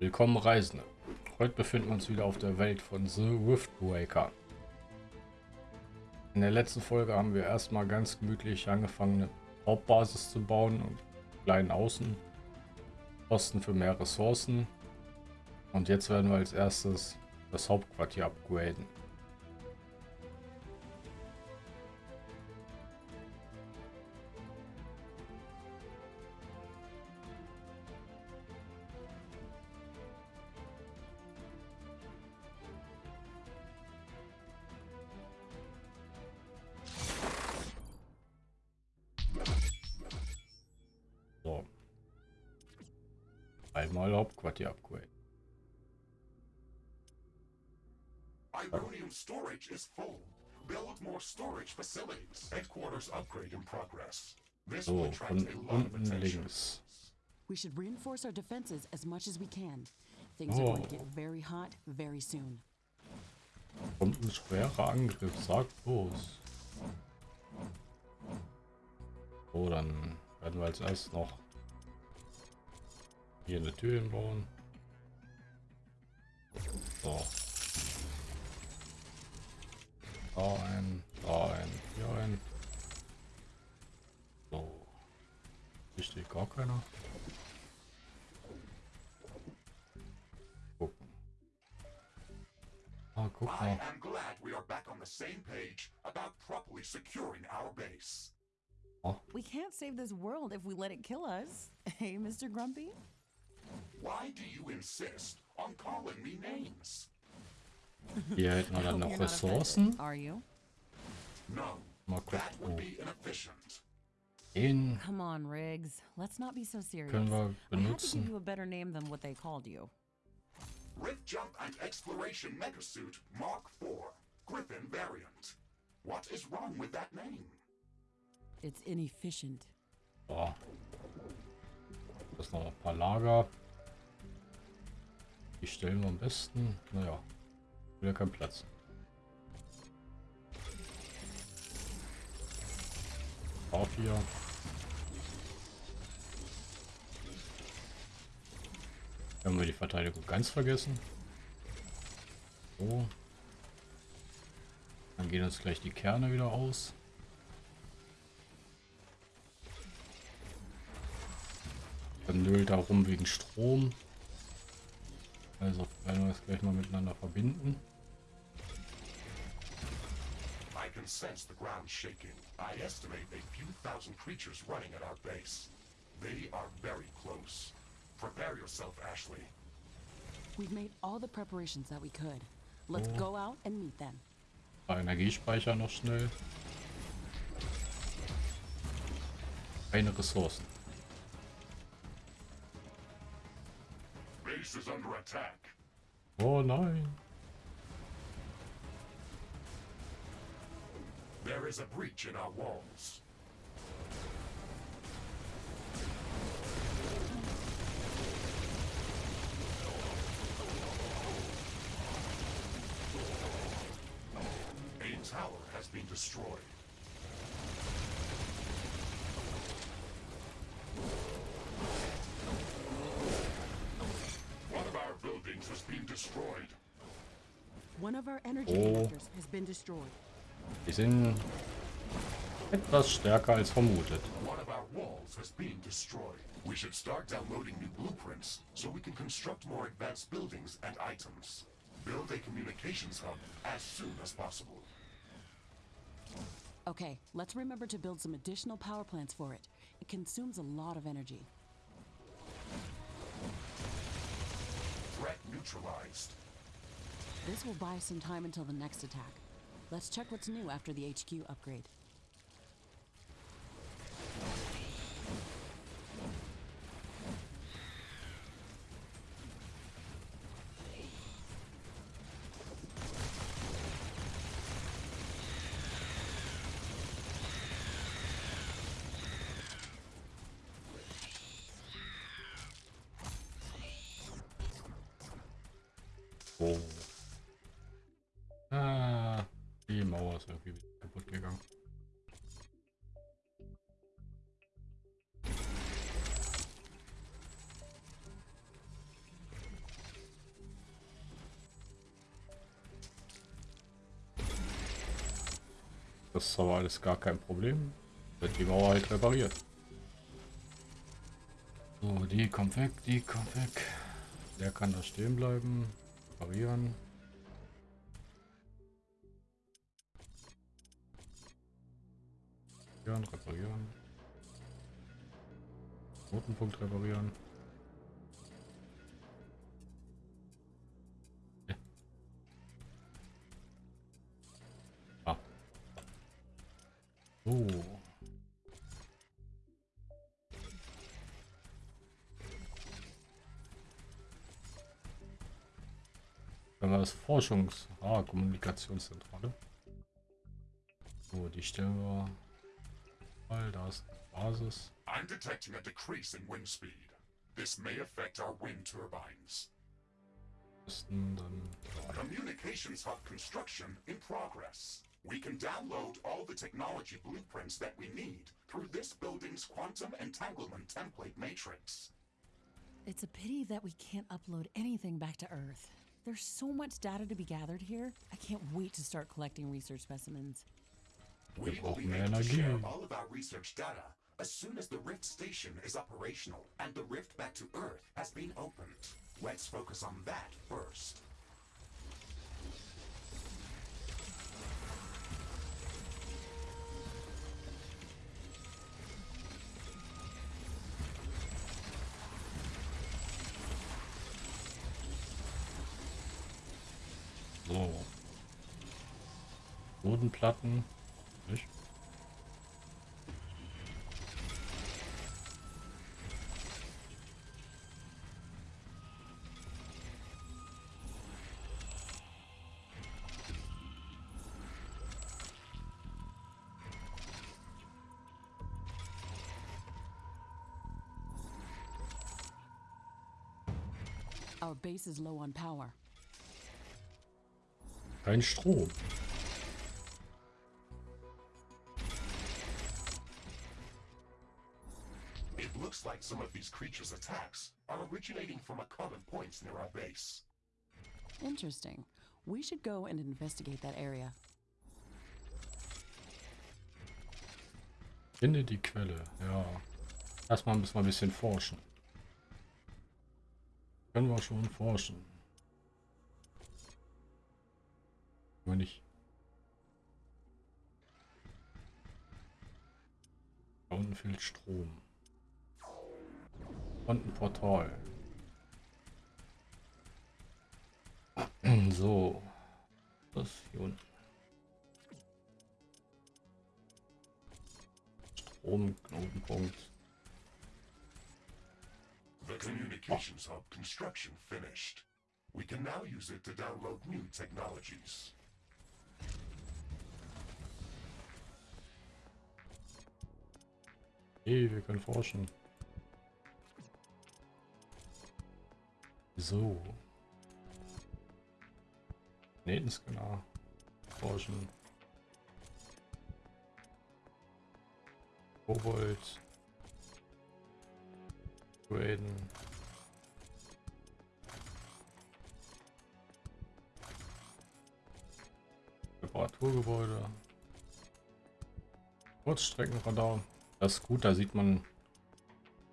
Willkommen Reisende. Heute befinden wir uns wieder auf der Welt von The Riftbreaker. In der letzten Folge haben wir erstmal ganz gemütlich angefangen, eine Hauptbasis zu bauen und kleinen Außenposten für mehr Ressourcen. Und jetzt werden wir als erstes das Hauptquartier upgraden. Is full. Build more storage facilities. Headquarters upgrade in progress. This will So, attract von a lot of unten attention. links. We should reinforce our defenses as much as we can. Things are going to get very hot very soon. Kommt ein schwerer Angriff, sag bloß. So, dann werden wir als erstes noch hier eine Tür hinbauen. So. Da ein, da ein, hier ein. So. Hier steht gar keiner. Gucken. Ah, guck I am glad we are back on the same page about properly securing our base. We can't save this world if we let it kill us. Hey, Mr. Grumpy? Why do you insist on calling me names? Hier hätten wir dann noch not Ressourcen. offended, Are you? No, Mal gucken. be inefficient. Den Come on, Riggs. Let's not be so serious. können wir benutzen. you a better name than what they called you. Rift Jump and Exploration Megasuit Mark IV, Griffin variant. What is wrong with that name? It's inefficient. So. Das ist noch ein paar Lager. Die stellen wir am besten. Naja, wieder kein Platz. Auf hier. Haben wir die Verteidigung ganz vergessen. So. Dann gehen uns gleich die Kerne wieder aus. Dann nölt da rum wegen Strom. Also werden wir das gleich mal miteinander verbinden. I can sense the ground shaking. I estimate a few thousand creatures running at our base. They are very close. Prepare yourself, Ashley. We've made all the preparations that we could. Let's Oh. go out and meet them. Energiespeicher noch schnell. Keine Ressourcen. Base is under attack. Oh nein. There is a breach in our walls. A tower has been destroyed. One of our buildings has been destroyed. One of our energy Oh. has been destroyed. Die sind etwas stärker als vermutet. One of our walls has been destroyed. We should start downloading new blueprints so we can construct more advanced buildings and items. Build a communications hub as soon as possible. Okay, let's remember to build some additional power plants for it. It consumes a lot of energy. Threat neutralized. This will buy some time until the next attack. Let's check what's new after the HQ upgrade. Das ist aber alles gar kein Problem. Wird die Mauer halt repariert. So, die kommt weg, die kommt weg. Der kann da stehen bleiben. Reparieren. Reparieren, reparieren. Notenpunkt reparieren. So. Dann war das Forschungs-, ah, Kommunikationszentrale. So, die stellen wir mal, da ist Basis. I'm detecting a decrease in wind speed. This may affect our wind turbines. Dann Communications hub construction in progress. We can download all the technology blueprints that we need through this building's quantum entanglement template matrix. It's a pity that we can't upload anything back to Earth. There's so much data to be gathered here. I can't wait to start collecting research specimens. We will be brauchen mehr able to share all of our research data as soon as the Rift station is operational and the rift back to Earth has been opened. Let's focus on that first. Bodenplatten. Nicht? Our base is low on power. Kein Strom. Some of these creatures' attacks are originating from a common point near our base. Interesting. We should go and investigate that area. Finde die Quelle. Ja. Erstmal müssen wir ein bisschen forschen. Können wir schon forschen. Nur nicht. Da unten fehlt Strom. Und ein Portal. So. Das hier unten. Stromknotenpunkt. The communications hub construction finished. We can now use it to download new technologies. Hey, wir können forschen. So. Planetenscanner. Forschen. Kobold. Graden. Reparaturgebäude. Kurzstreckenradar. Das ist gut, da sieht man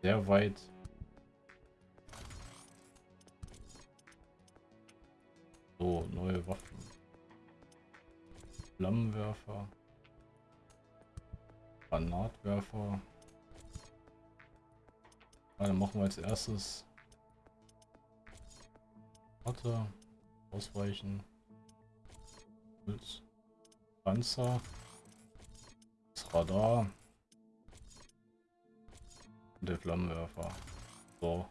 sehr weit. Neue Waffen. Flammenwerfer. Granatwerfer. Ja, dann machen wir als erstes. Warte. Ausweichen. Holz. Panzer. Das Radar. Und der Flammenwerfer. So.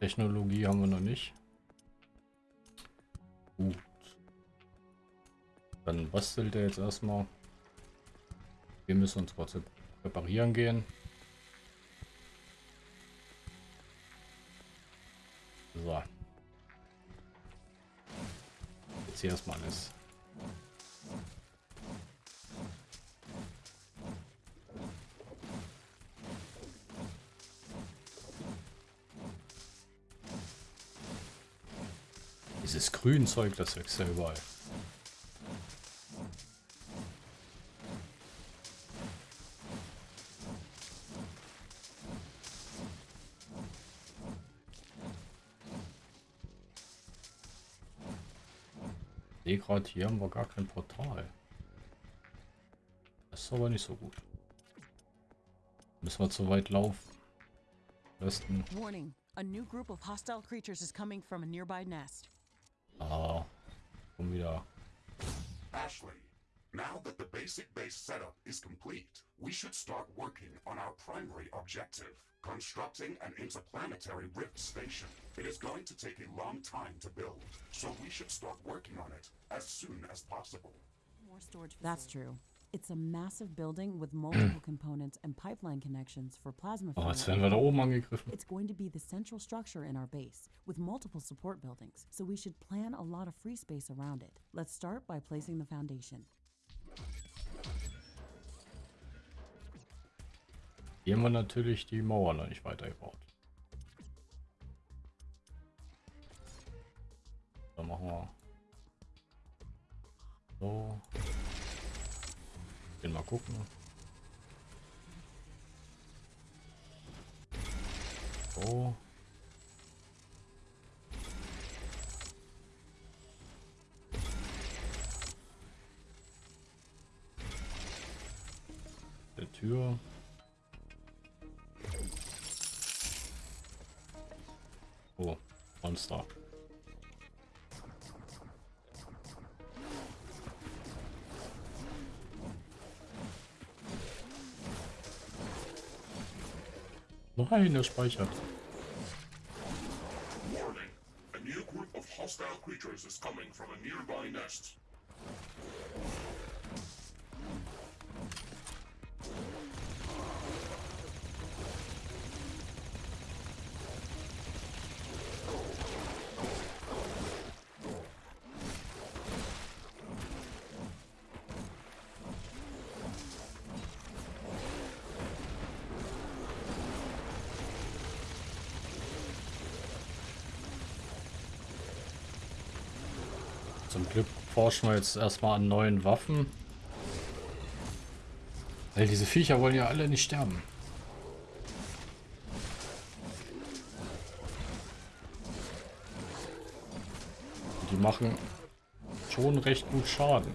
Alien-Technologie haben wir noch nicht. Gut. Dann bastelt er jetzt erstmal. Wir müssen uns kurz reparieren gehen. So. Jetzt hier erstmal alles. Dieses Grünzeug, das wächst ja überall. Sehe gerade, hier haben wir gar kein Portal. Das ist aber nicht so gut. Müssen wir zu weit laufen. Besten. Warning. A new group of hostile creatures is coming from a nearby nest. Schon wieder. Ashley, now that the basic base setup is complete, we should start working on our primary objective, constructing an interplanetary rift station. It is going to take a long time to build, so we should start working on it as soon as possible. More storage. That's true. It's a massive building with multiple components and pipeline connections for plasma Oh, jetzt werden wir da oben angegriffen. It's going to be the central structure in our base, with multiple support buildings, so we should plan a lot of free space around it. Let's start by placing the foundation. Hier haben wir natürlich die Mauer noch nicht weitergebaut. Dann machen wir so. Gehen mal gucken. So. Der Tür. Oh, Monster. Nein, er speichert. Zum Glück forschen wir jetzt erstmal an neuen Waffen. Weil diese Viecher wollen ja alle nicht sterben. Die machen schon recht gut Schaden.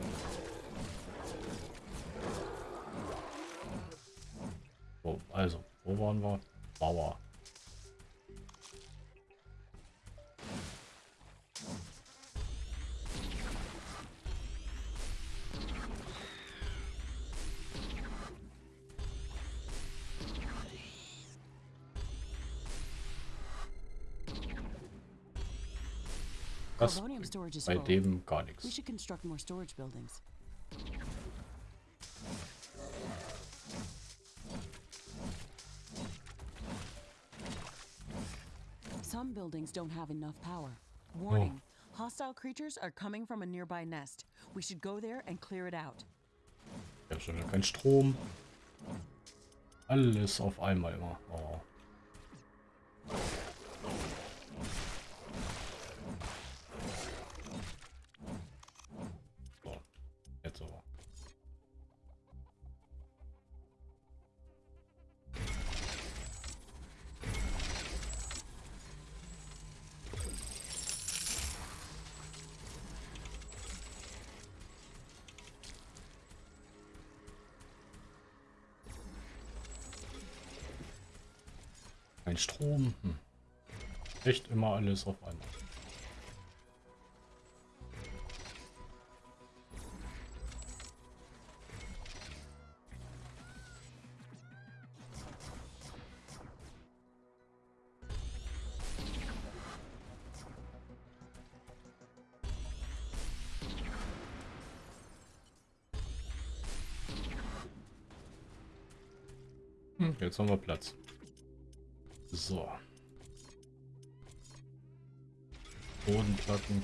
So, also, wo waren wir? Bauer. Storage is bei full. dem gar We should construct more storage buildings. Some buildings don't have enough power. Warning. Oh. Hostile creatures are coming from a nearby nest. We should go there and clear it out. Ich habe schon keinen Strom. Alles auf einmal immer. Oh. Kein Strom. Hm. Echt immer alles auf einmal. Hm, jetzt haben wir Platz. So. Bodenplatten.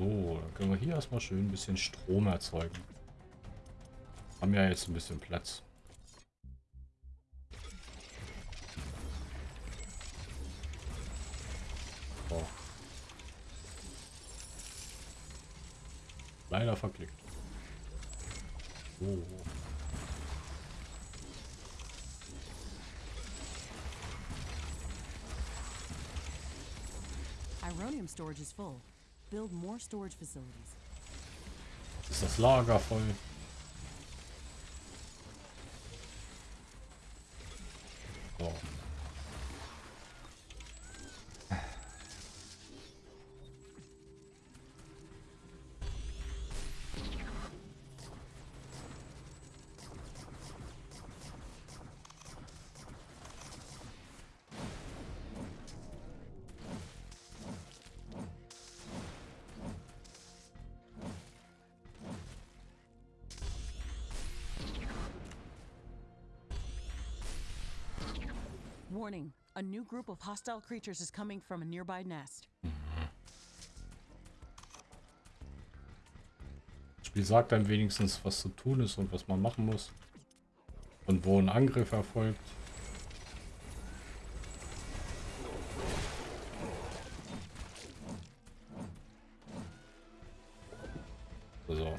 So, dann können wir hier erstmal schön ein bisschen Strom erzeugen. Haben ja jetzt ein bisschen Platz. So. Leider verklickt. Oh. Ironium storage is full. Build more storage facilities. Jetzt ist das Lager voll. New group of hostile creatures is coming from a nearby nest. Das Spiel sagt einem wenigstens, was zu tun ist und was man machen muss. Und wo ein Angriff erfolgt. So.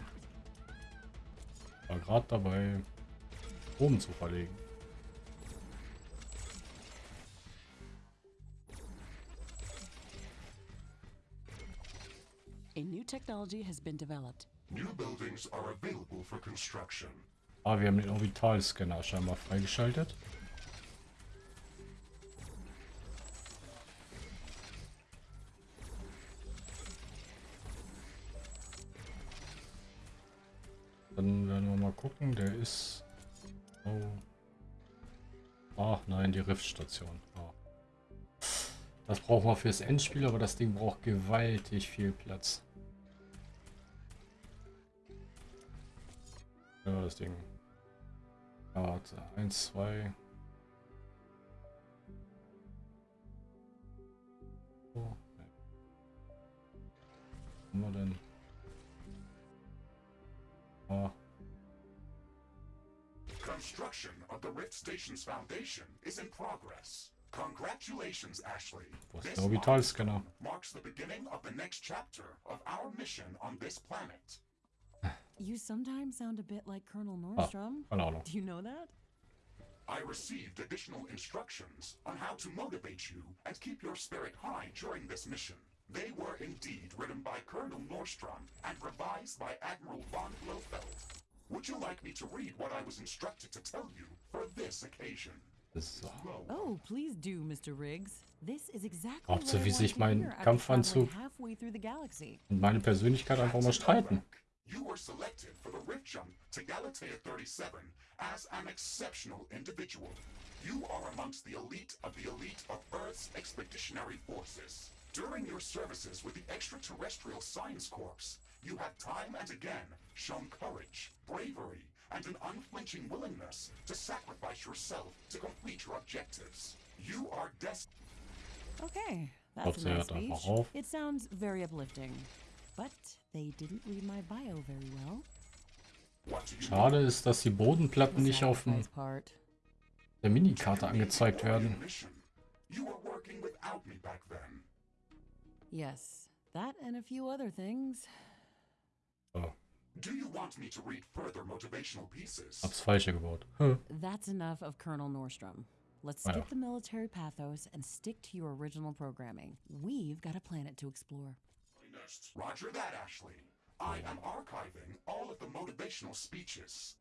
War gerade dabei, oben zu verlegen. Technology has been developed. New buildings are available for construction. Ah, wir haben den Orbitalscanner scheinbar freigeschaltet. Dann werden wir mal gucken, der ist... Oh. Ach nein, die Riftstation. Oh. Das brauchen wir fürs Endspiel, aber das Ding braucht gewaltig viel Platz. Ja, das Ding. Ja. Eins, zwei. So. ne. Was haben wir denn? Ah, Construction of the Rift Station's foundation is in progress. Congratulations, Ashley. Wo ist This milestone marks the beginning of the next chapter of our mission on this planet. You sometimes sound a bit like Colonel ah, Nordstrom. keine Ahnung. Do you know that? I received additional instructions on how to motivate you and keep your spirit high during this mission. They were indeed written by Colonel Nordstrom and revised by Admiral von Blofeld. Would you like me to read what I was instructed to tell you for this occasion? So. Oh, please do, Mr. Riggs. This is exactly sie, I wie sich mein Kampfanzug-. Und meine Persönlichkeit einfach mal streiten. You were selected for the Rift Jump to Galatea 37 as an exceptional individual. You are amongst the elite of the elite of Earth's expeditionary forces. During your services with the Extraterrestrial Science Corps, you have time and again shown courage, bravery, and an unflinching willingness to sacrifice yourself to complete your objectives. You are destined. Okay, that's a nice speech. It sounds very uplifting. But they didn't read my bio very well. What do you Schade ist, dass die Bodenplatten nicht auf dem, sacrifice part. der Minikarte angezeigt werden. Mission. You were working without me back then. Yes, that and a few other things. Oh, Do you want me to read further motivational pieces? hab's falsche gebaut. Hm. That's enough of Colonel Nordstrom. Let's skip the military pathos and stick to your original programming. We've got a planet to explore. Roger that, Ashley. I am archiving all of the motivational speeches.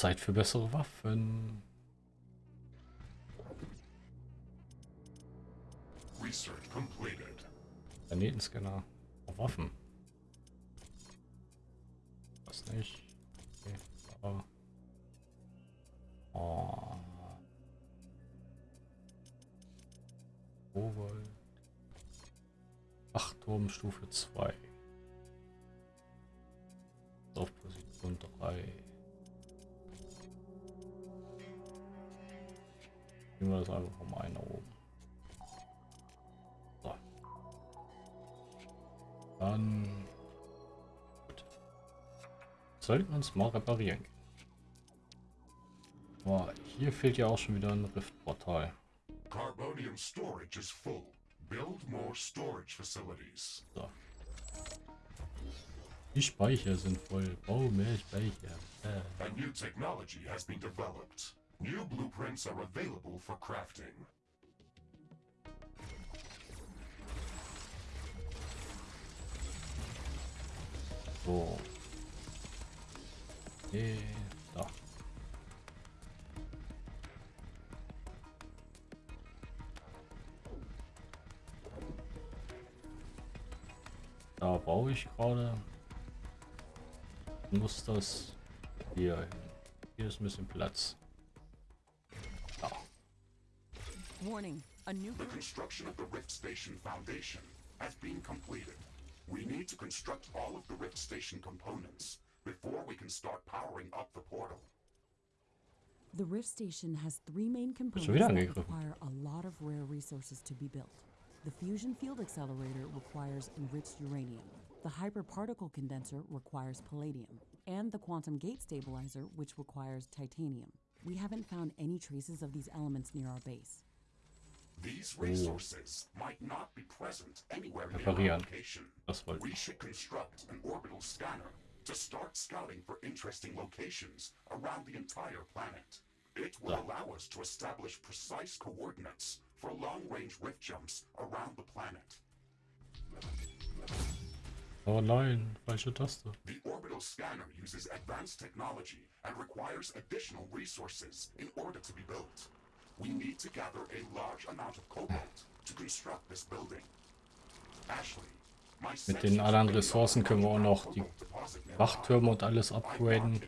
Zeit für bessere Waffen. Research completed. Planetenscanner. Auf Waffen. Was nicht. Okay. Aber. Oh. Kobold. Wachturm Stufe 2. das einfach mal einen nach oben. So. Dann. Gut. Sollten wir uns mal reparieren. Boah, hier fehlt ja auch schon wieder ein Riftportal. Carbonium storage is full. Build more storage facilities. So. Die Speicher sind voll. Bau mehr Speicher. Äh. A new technology has been developed. New blueprints are available for crafting. So. Okay, da. Da baue ich gerade. Muss das hier hin. Hier ist ein bisschen Platz. Warning, a new The construction of the Rift Station Foundation has been completed. We need to construct all of the Rift Station components before we can start powering up the portal. The Rift Station has three main components wieder that require a lot of rare resources to be built. The Fusion Field Accelerator requires enriched uranium. The Hyperparticle Condenser requires palladium. And the Quantum Gate Stabilizer, which requires titanium. We haven't found any traces of these elements near our base. These resources might not be present anywhere near Reparieren. location. We should construct an orbital scanner to start scouting for interesting locations around the entire planet. It will allow us to establish precise coordinates for long-range rift jumps around the planet. Oh nein, falsche Taste. The orbital scanner uses advanced technology and requires additional resources in order to be built. We need to gather a large amount of cobalt to construct this building. Ashley, my Mit den anderen Ressourcen können wir auch noch die Wachtürme und alles upgraden.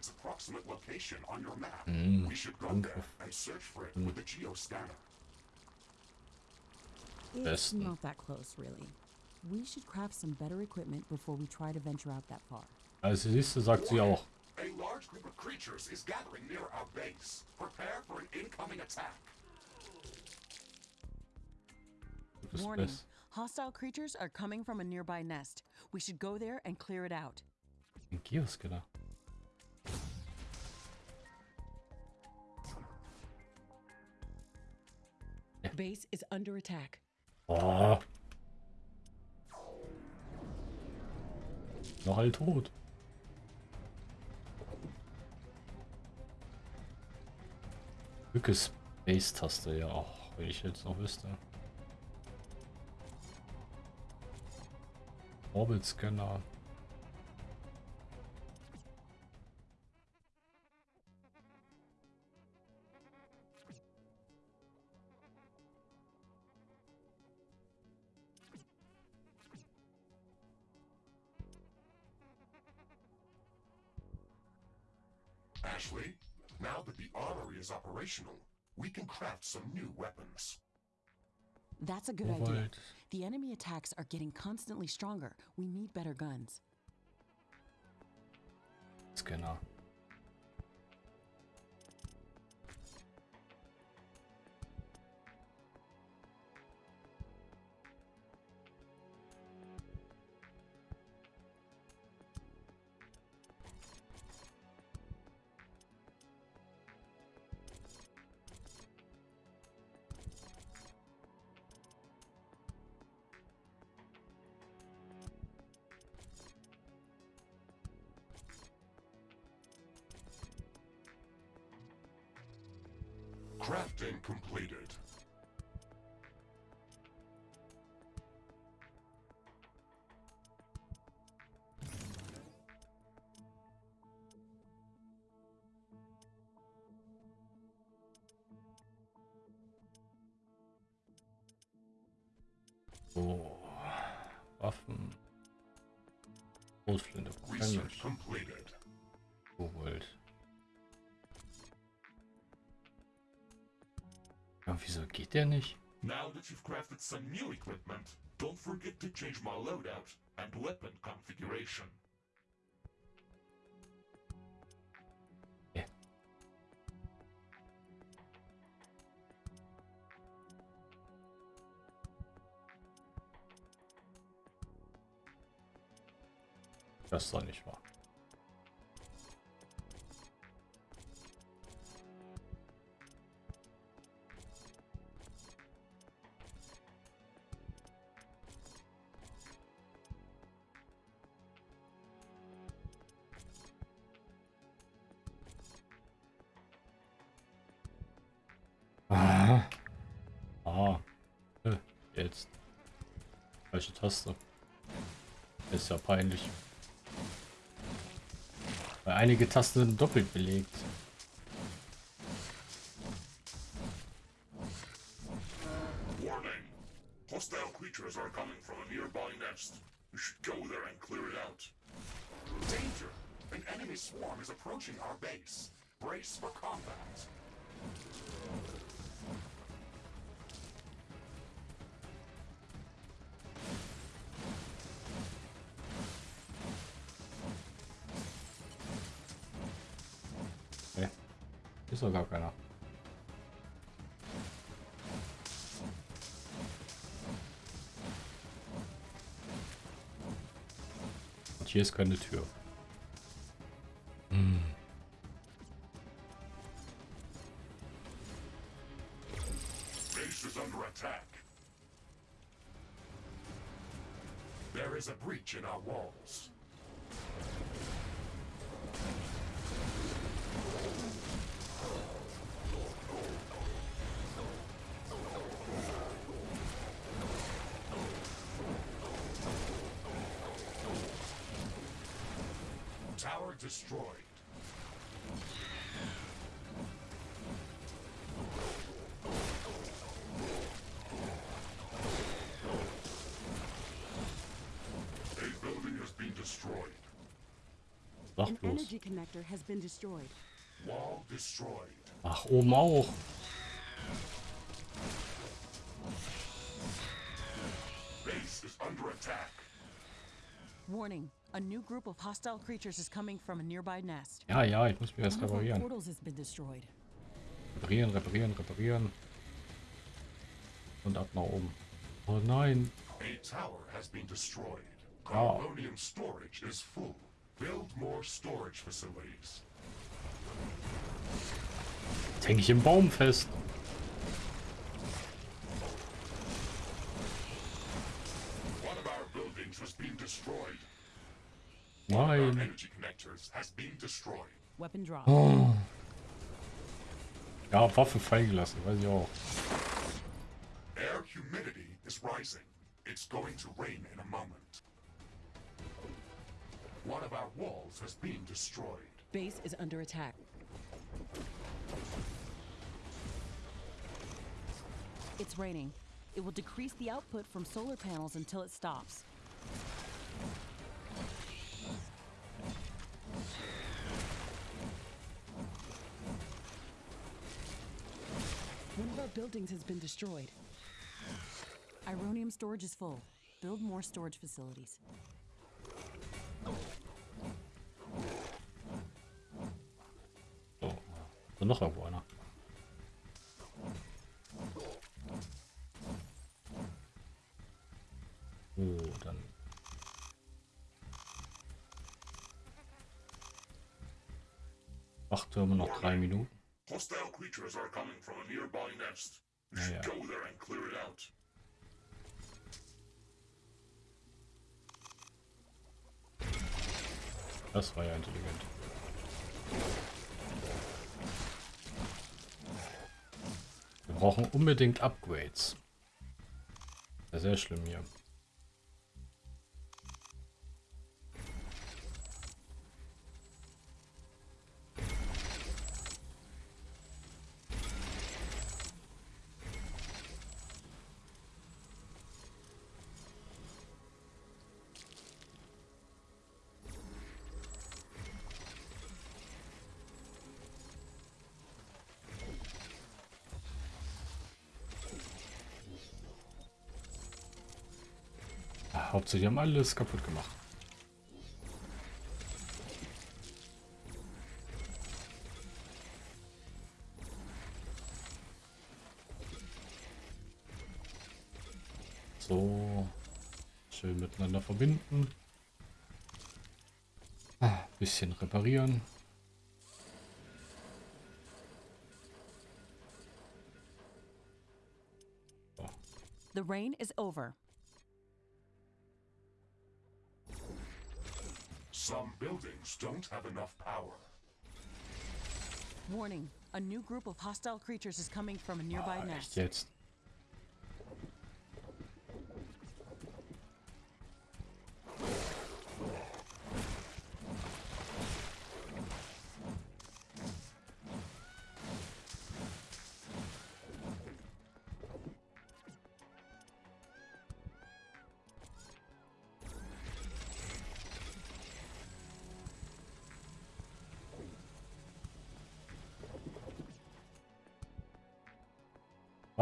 go danke. there and search for it with the geoscanner. It's Besten. not that close, really. We should craft some better equipment before we try to venture out that far. Also siehst du, sagt sie auch. A large group of creatures is gathering near our base. Prepare for an incoming attack. Bist warning. best. Hostile creatures are coming from a nearby nest. We should go there and clear it out. Ein Geoscanner. Base is under attack. Oh. Noch all tot. Drücke Space-Taste, ja, auch, wenn ich jetzt noch wüsste. Orbit-Scanner. Ashley, now that the armory is operational, we can craft some new weapons. That's a good idea. The enemy attacks are getting constantly stronger. We need better guns. Scanner. Waffen. Großflinte. Research completed. Kobold. Ja, wieso geht der nicht? Now that you've crafted some new equipment, don't forget to change my loadout and weapon configuration. Das ist doch nicht wahr. Ah. Jetzt. Falsche Taste. Ist ja peinlich. Weil einige Tasten sind doppelt belegt. Warning! Hostile creatures are coming from a nearby nest. You should go there and clear it out. Danger! An enemy swarm is approaching our base. Brace for combat. Ist doch gar keiner. Und hier ist keine Tür. Destroyed. Sag An bloß. energy connector has been destroyed. Wall destroyed. Ach, oben auch. Base is under attack. Warning, a new group of hostile creatures is coming from a nearby nest. Ja, ja, ich muss mir das One of our reparieren. portals has been destroyed. Reparieren, reparieren, reparieren. Und ab nach oben. Oh nein. A tower has been destroyed. Oh. Carbonium storage is full. Build more storage facilities. Jetzt hänge ich im Baum fest. One of our buildings has been destroyed. Our Nein. energy connectors has been destroyed. Weapon drop. Oh. Ja, Waffe freigelassen, weiß ich auch. Air humidity is rising. It's going to rain in a moment. One of our walls has been destroyed. Base is under attack. It's raining. It will decrease the output from solar panels until it stops. One of our buildings has been destroyed. Ironium storage is full. Build more storage facilities. So noch irgendwo einer. So, dann. Wachtürme noch drei Minuten. Hostile creatures are coming from a nearby nest. You should yeah. go there and clear it out. Das war ja intelligent. Brauchen unbedingt Upgrades. Ja, sehr schlimm hier. Hauptsache, die haben alles kaputt gemacht. So. Schön miteinander verbinden. Ah, bisschen reparieren. The rain is over. Buildings don't have enough power. Warning, a new group of hostile creatures is coming from a nearby Ah, nest. echt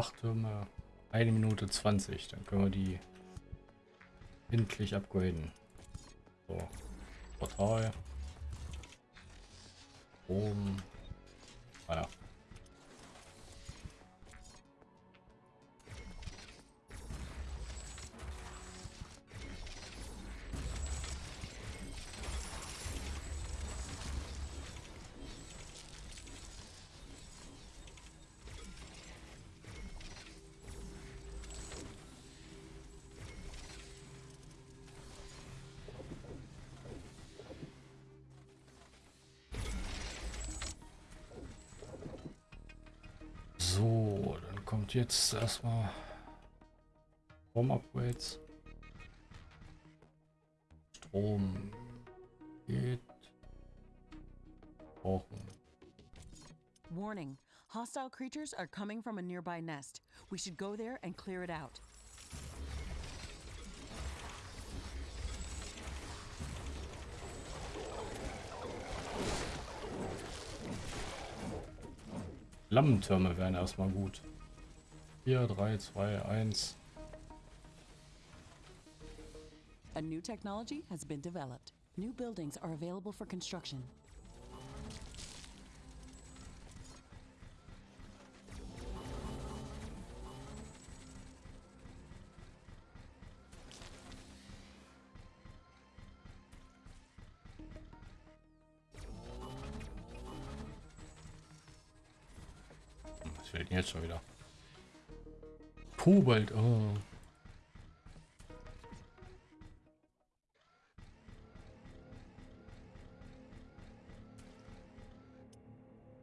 Wachtürme, eine Minute 20, dann können wir die endlich upgraden. So, Portal. Oben. Ah kommt jetzt erstmal Home Upgrades. Strom geht. Brauchen. Warning, hostile creatures are coming from a nearby nest. We should go there and clear it out. Flammentürme wären erstmal gut. 4, 3, 2, 1. A new technology has been developed. New buildings are available for construction. Was fehlt denn jetzt schon wieder? Kobalt, oh.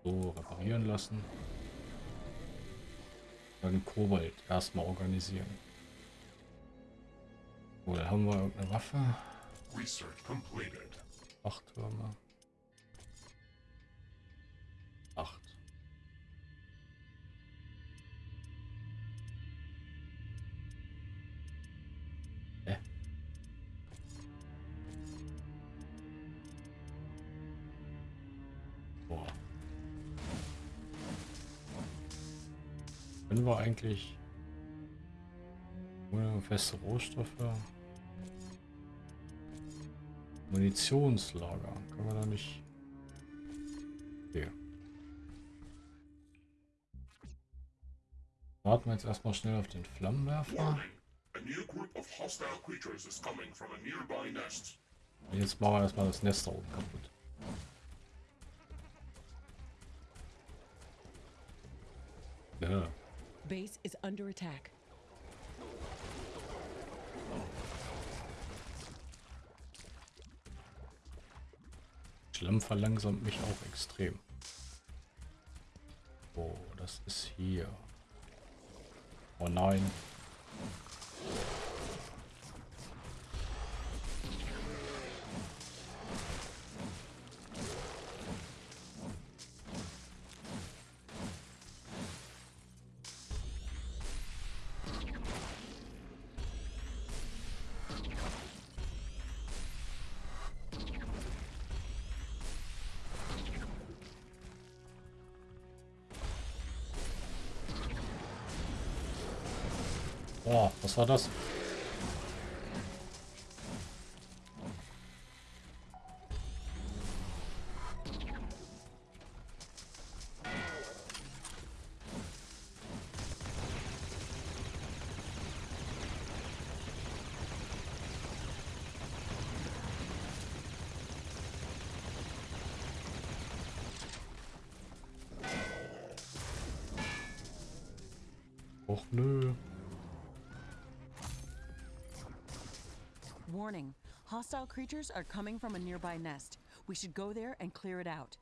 So, reparieren lassen. Dann Kobalt erstmal organisieren. Oder haben wir irgendeine Waffe? Research completed. Acht Türme. Eigentlich ohne feste Rohstoffe Munitionslager. Können wir da nicht. Okay. Warten wir jetzt erstmal schnell auf den Flammenwerfer. Warning. A new group of hostile creatures is coming from a nearby nest. Und jetzt machen wir erstmal das Nest da oben kaputt. Ja. Base is under attack. Schlamm verlangsamt mich auch extrem. Oh, das ist hier. Oh nein. War das? Hostile creatures are coming from a nearby nest. We should go there and clear it out.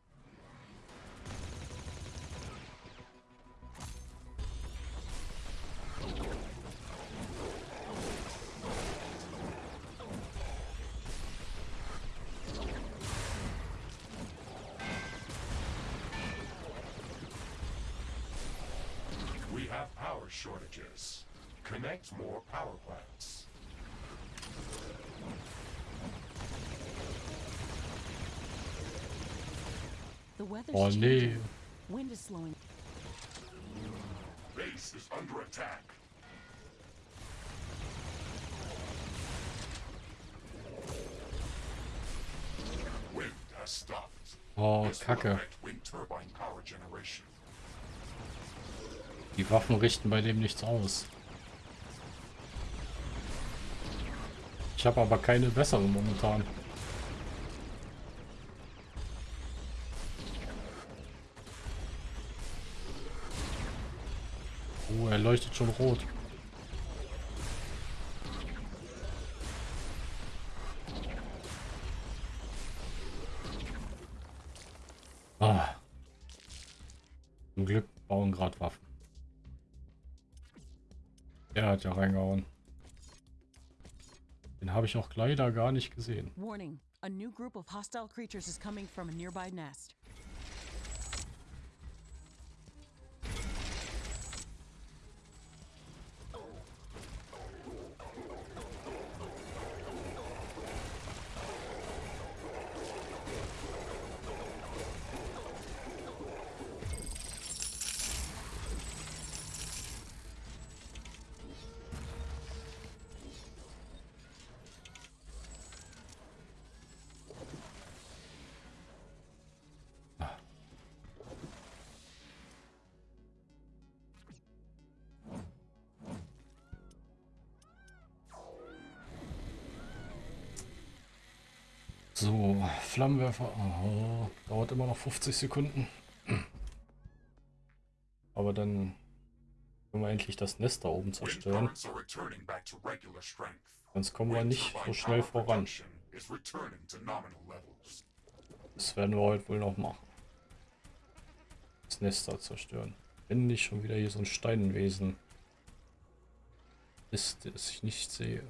We have power shortages. Connect more power plants. Has stopped. Oh, This will Kacke. affect wind turbine power generation. Die Waffen richten bei dem nichts aus. Ich habe aber keine bessere momentan. Leuchtet schon rot. Ah. Zum Glück bauen gerade Waffen. Er hat ja reingehauen. Den habe ich auch leider gar nicht gesehen. Warning a new group of hostile creatures is coming from a nearby nest. Flammenwerfer. Oh, dauert immer noch 50 Sekunden. Aber dann können wir endlich das Nest da oben zerstören. Sonst kommen wir nicht so schnell voran. Das werden wir heute wohl noch machen. Das Nest da zerstören. Wenn nicht schon wieder hier so ein Steinwesen ist, das ich nicht sehe.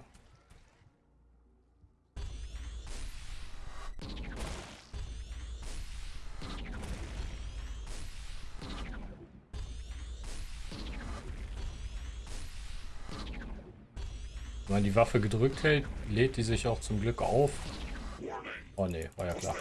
Wenn man die Waffe gedrückt hält, lädt die sich auch zum Glück auf. Oh ne, war ja klar.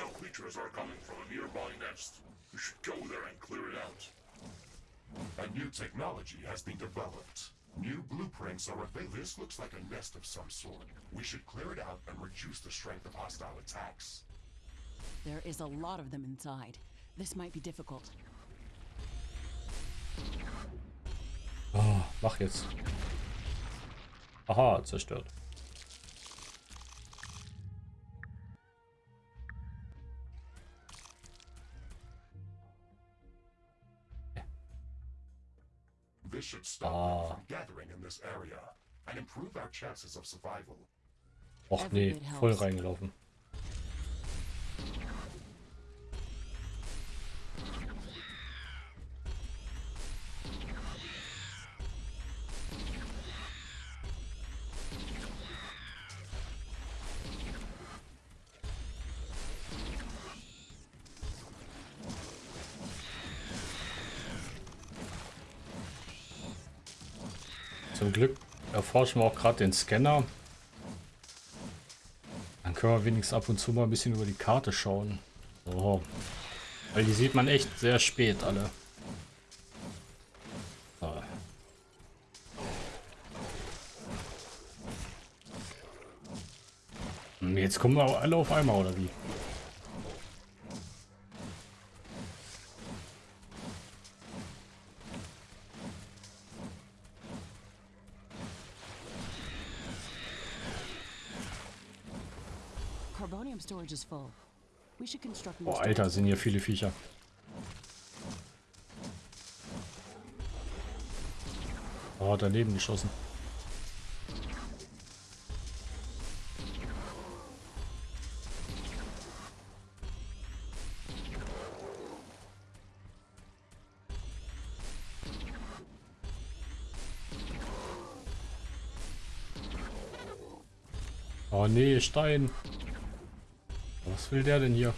A new technology has been developed. New blueprints are available. This looks like a nest of some sort. We should clear it out and reduce the strength of hostile attacks. There is a lot of them inside. This might be difficult. Oh, mach jetzt. Aha, zerstört. This should stop Ah. them from gathering in this area and improve our chances of survival. Och nee, voll reingelaufen. Erforschen wir auch gerade den Scanner. Dann können wir wenigstens ab und zu mal ein bisschen über die Karte schauen. So. Weil die sieht man echt sehr spät alle. Hm, Jetzt kommen wir alle auf einmal, oder wie? Carbonium storage is full. We should construct more Boah, Alter, sind hier viele Viecher. Oh, daneben geschossen. Oh nee, Stein. Was will der denn hier?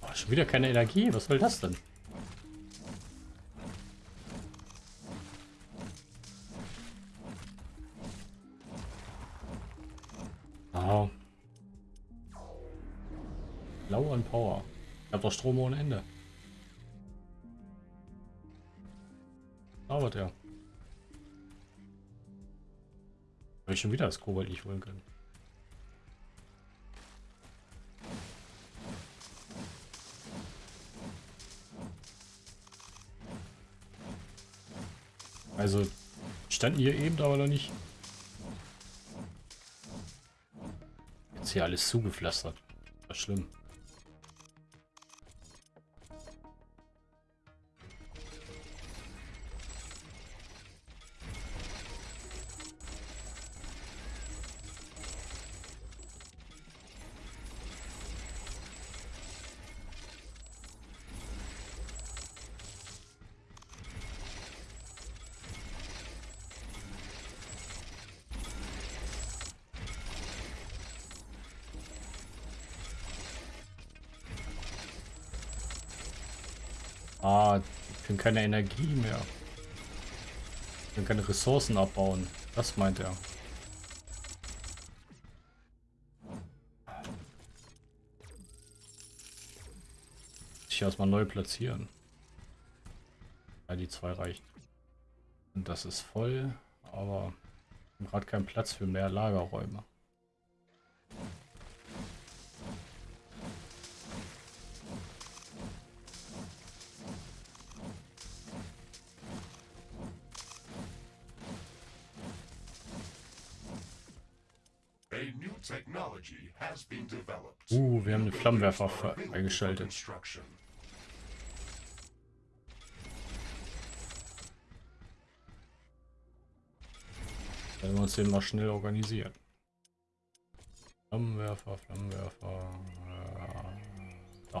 Oh, schon wieder keine Energie. Was soll das denn? Ah. Low on Power. Ich hab doch Strom ohne Ende. Dauert er. Habe ich schon wieder das Kobalt nicht holen können. Also standen hier eben aber noch nicht. Jetzt hier alles zugepflastert. Das ist schlimm. Keine Energie mehr. Die können keine Ressourcen abbauen. Das meint er. Ich erstmal neu platzieren. Ja, die zwei reichen. Und das ist voll, aber gerade keinen Platz für mehr Lagerräume. Uh, wir haben den Flammenwerfer construction. Werden wir uns den mal schnell organisieren. Flammenwerfer, Flammenwerfer. Äh.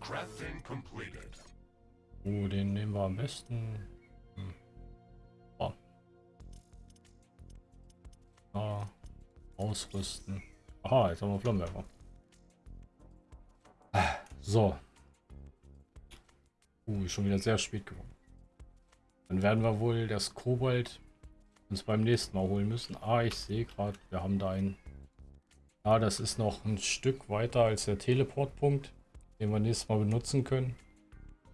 Crafting completed. Uh, den nehmen wir am besten. Ah, ausrüsten. Aha, jetzt haben wir Flammenwerfer. Ah, So. Uh, schon wieder sehr spät geworden. Dann werden wir wohl das Kobold uns beim nächsten Mal holen müssen. Ah, ich sehe gerade, wir haben da einen. Ah, das ist noch ein Stück weiter als der Teleportpunkt, den wir nächstes Mal benutzen können.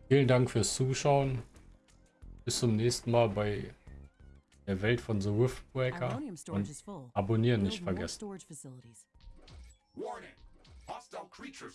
Vielen Dank fürs Zuschauen. Bis zum nächsten Mal bei der Welt von The Riftbreaker. Und abonnieren nicht vergessen. Warning! Hostile creatures